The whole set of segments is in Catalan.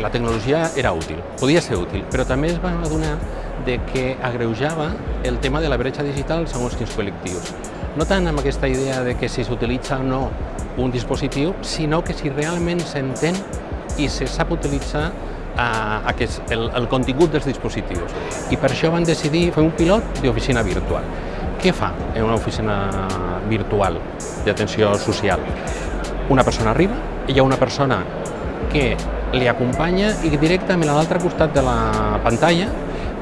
la tecnologia era útil, podia ser útil, però també es va adonar de que agreujava el tema de la bretxa digital segons quins col·lectius. No tant amb aquesta idea de que si s'utilitza o no un dispositiu, sinó que si realment s'entén i se sap utilitzar a aquest, el, el contingut dels dispositius. I per això van decidir fer un pilot d'oficina virtual. Què fa en una oficina virtual d'atenció social? Una persona arriba, hi ha una persona que li acompanya i directament a l'altre costat de la pantalla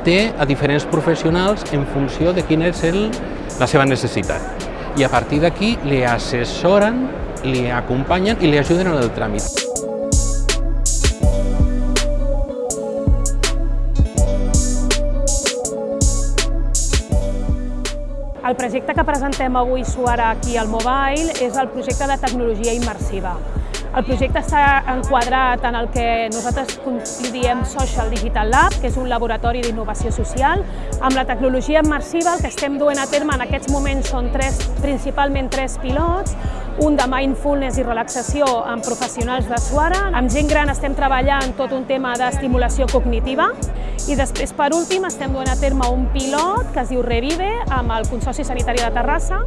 té a diferents professionals en funció de quina és el, la seva necessitat. I a partir d'aquí li assessoren, li acompanyen i li ajuden en el tràmit. El projecte que presentem avui Suara aquí al Mobile és el projecte de tecnologia immersiva. El projecte està enquadrat en el que nosaltres diem Social Digital Lab, que és un laboratori d'innovació social. Amb la tecnologia immersiva el que estem duent a terme en aquests moments són tres, principalment tres pilots, un de mindfulness i relaxació amb professionals de Suara. Amb gent gran estem treballant tot un tema d'estimulació cognitiva i després, per últim, estem duent a terme un pilot que es diu Revive amb el Consorci Sanitari de Terrassa.